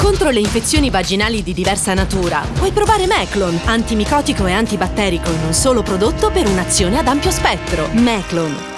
Contro le infezioni vaginali di diversa natura, puoi provare Meclon, antimicotico e antibatterico in un solo prodotto per un'azione ad ampio spettro. Meclon,